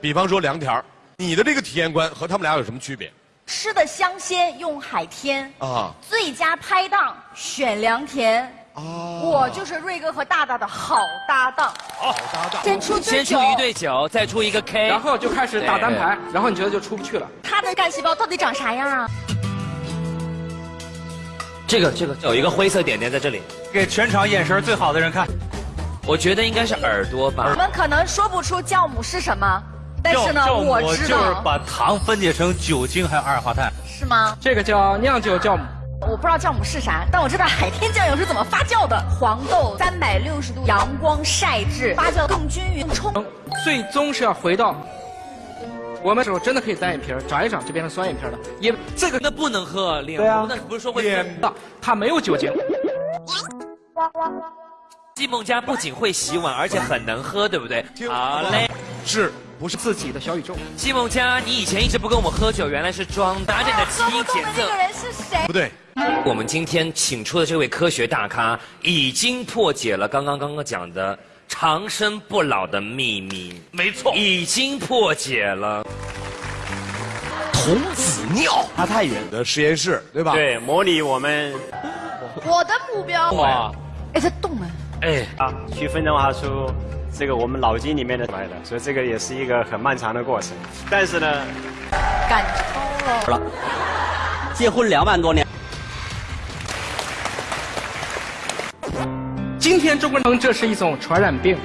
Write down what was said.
比方说粮田儿你的这个体验观和他们俩有什么区别吃的香鲜用海天，啊？最佳拍档选良田。啊我就是瑞哥和大大的好搭档。好搭档。先出先出，一对九，再出一个 K，然后就开始打单排，然后你觉得就出不去了。他的干细胞到底长啥样啊？这个这个有一个灰色点点在这里，给全场眼神最好的人看。我觉得应该是耳朵吧我吧。们可能说不出酵母是什么，但是呢，酵母我知就是，把糖分解成酒精还有二氧化碳。是吗？这个叫酿酒酵母，我不知道酵母是啥，但我知道海天酱油是怎么发酵的。黄豆三百六十度阳光晒制，发酵更均匀、更充。最终是要回到我们时候真的可以单眼皮儿长一长就变成双眼皮儿了，也这个那不能喝脸，红啊那不是说会脸的它没有酒精。季梦佳不仅会洗碗，而且很能喝，对不对？好嘞，是不是自己的小宇宙，季梦佳，你以前一直不跟我们喝酒，原来是装的，拿着你的基因检测不动的那个。人是谁？不对？我们今天请出的这位科学大咖，已经破解了刚刚刚刚讲的长生不老的秘密。没错，已经破解了。童子尿，他太远的实验室对吧？。对，模拟我们我的目标。哇，哎，在动哎。哎，啊去分钟化出这个我们脑筋里面的出来的，所以这个也是一个很漫长的过程。但是呢，赶超了。结婚两万多年，今天中国人这是一种传染病，